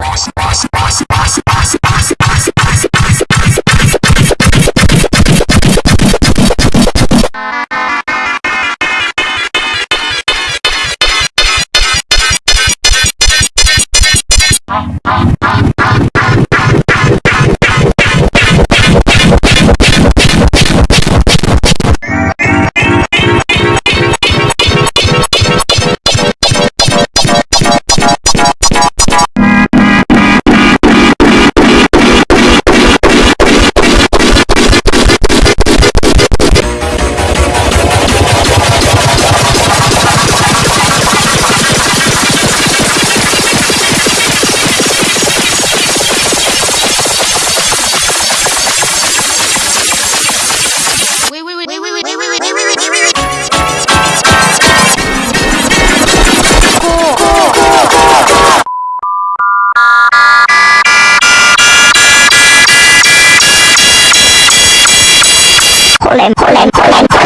Awesome. Holland, Holland, Holland.